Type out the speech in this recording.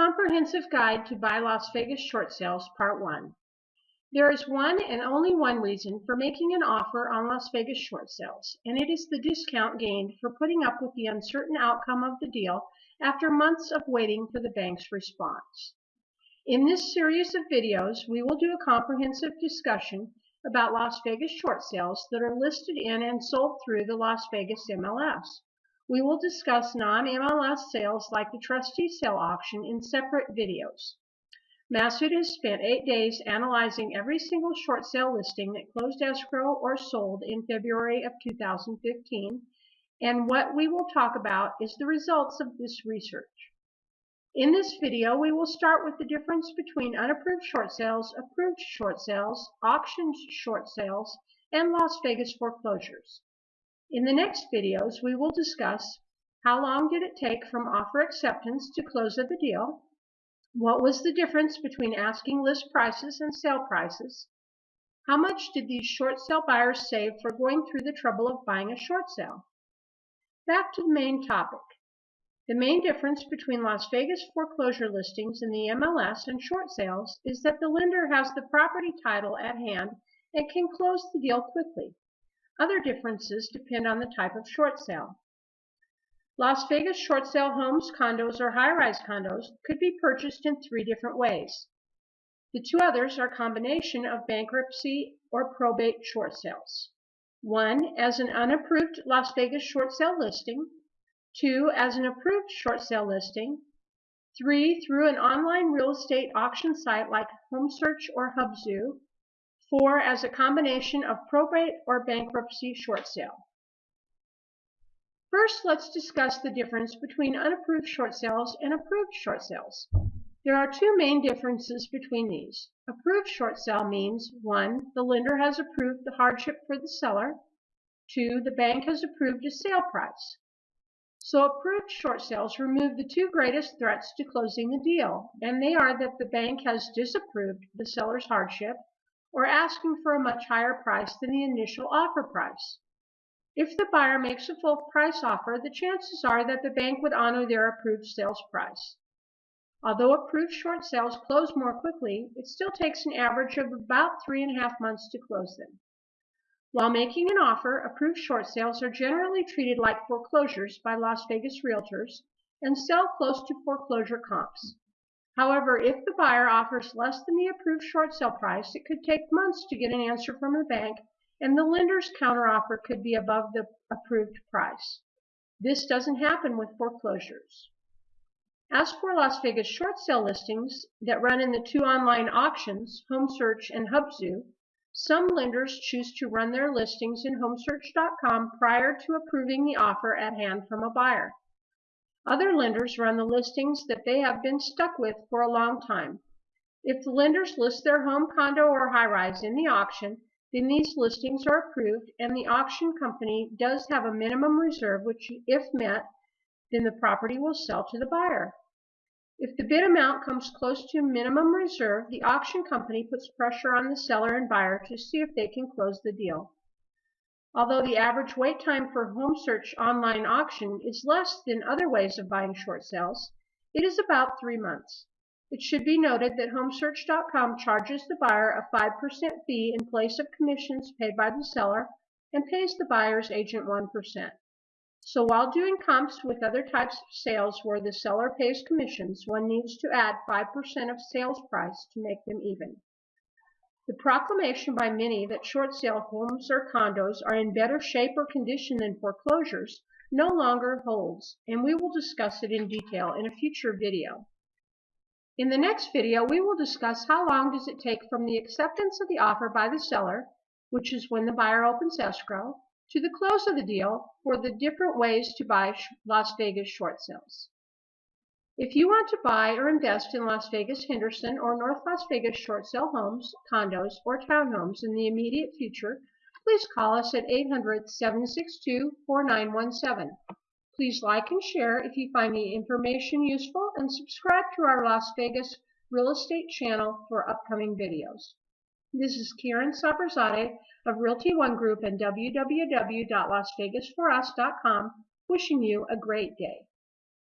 Comprehensive Guide to Buy Las Vegas Short Sales, Part 1. There is one and only one reason for making an offer on Las Vegas short sales, and it is the discount gained for putting up with the uncertain outcome of the deal after months of waiting for the bank's response. In this series of videos, we will do a comprehensive discussion about Las Vegas short sales that are listed in and sold through the Las Vegas MLS. We will discuss non-MLS sales like the trustee sale auction in separate videos. Massoud has spent eight days analyzing every single short sale listing that closed escrow or sold in February of 2015, and what we will talk about is the results of this research. In this video, we will start with the difference between unapproved short sales, approved short sales, auctioned short sales, and Las Vegas foreclosures. In the next videos, we will discuss how long did it take from offer acceptance to close of the deal, what was the difference between asking list prices and sale prices, how much did these short sale buyers save for going through the trouble of buying a short sale. Back to the main topic. The main difference between Las Vegas foreclosure listings in the MLS and short sales is that the lender has the property title at hand and can close the deal quickly. Other differences depend on the type of short sale. Las Vegas short sale homes, condos, or high-rise condos could be purchased in three different ways. The two others are combination of bankruptcy or probate short sales. One, as an unapproved Las Vegas short sale listing. Two, as an approved short sale listing. Three, through an online real estate auction site like HomeSearch or Hubzu. Four, as a combination of probate or bankruptcy short sale. First, let's discuss the difference between unapproved short sales and approved short sales. There are two main differences between these. Approved short sale means 1. The lender has approved the hardship for the seller. 2. The bank has approved a sale price. So approved short sales remove the two greatest threats to closing the deal, and they are that the bank has disapproved the seller's hardship or asking for a much higher price than the initial offer price. If the buyer makes a full price offer, the chances are that the bank would honor their approved sales price. Although approved short sales close more quickly, it still takes an average of about three and a half months to close them. While making an offer, approved short sales are generally treated like foreclosures by Las Vegas realtors and sell close to foreclosure comps. However, if the buyer offers less than the approved short sale price, it could take months to get an answer from the bank, and the lender's counteroffer could be above the approved price. This doesn't happen with foreclosures. As for Las Vegas short sale listings that run in the two online auctions, HomeSearch and Hubzu, some lenders choose to run their listings in HomeSearch.com prior to approving the offer at hand from a buyer. Other lenders run the listings that they have been stuck with for a long time. If the lenders list their home, condo, or high-rise in the auction, then these listings are approved and the auction company does have a minimum reserve which, if met, then the property will sell to the buyer. If the bid amount comes close to minimum reserve, the auction company puts pressure on the seller and buyer to see if they can close the deal. Although the average wait time for home search online auction is less than other ways of buying short sales, it is about three months. It should be noted that HomeSearch.com charges the buyer a 5% fee in place of commissions paid by the seller and pays the buyer's agent 1%. So while doing comps with other types of sales where the seller pays commissions, one needs to add 5% of sales price to make them even. The proclamation by many that short sale homes or condos are in better shape or condition than foreclosures no longer holds, and we will discuss it in detail in a future video. In the next video, we will discuss how long does it take from the acceptance of the offer by the seller, which is when the buyer opens escrow, to the close of the deal for the different ways to buy Las Vegas short sales. If you want to buy or invest in Las Vegas Henderson or North Las Vegas short sale homes, condos, or townhomes in the immediate future, please call us at 800-762-4917. Please like and share if you find the information useful and subscribe to our Las Vegas real estate channel for upcoming videos. This is Karen Saberzadeh of Realty One Group and www.lasvegasforus.com wishing you a great day.